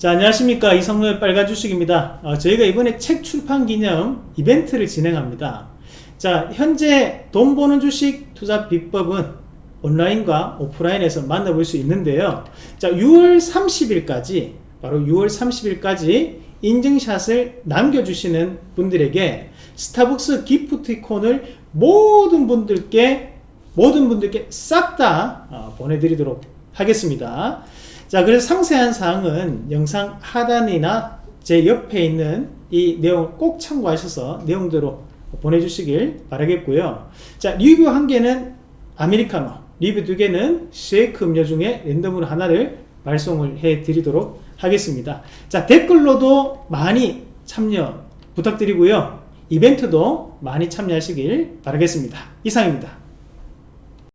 자 안녕하십니까. 이성로의 빨간 주식입니다. 어, 저희가 이번에 책 출판 기념 이벤트를 진행합니다. 자 현재 돈 버는 주식 투자 비법은 온라인과 오프라인에서 만나볼 수 있는데요. 자 6월 30일까지 바로 6월 30일까지 인증샷을 남겨주시는 분들에게 스타벅스 기프티콘을 모든 분들께 모든 분들께 싹다 어, 보내드리도록 하겠습니다 자 그래서 상세한 사항은 영상 하단이나 제 옆에 있는 이 내용 꼭 참고하셔서 내용대로 보내주시길 바라겠고요. 자 리뷰 한 개는 아메리카노 리뷰 두 개는 쉐이크 음료 중에 랜덤으로 하나를 발송을 해 드리도록 하겠습니다. 자 댓글로도 많이 참여 부탁드리고요. 이벤트도 많이 참여하시길 바라겠습니다. 이상입니다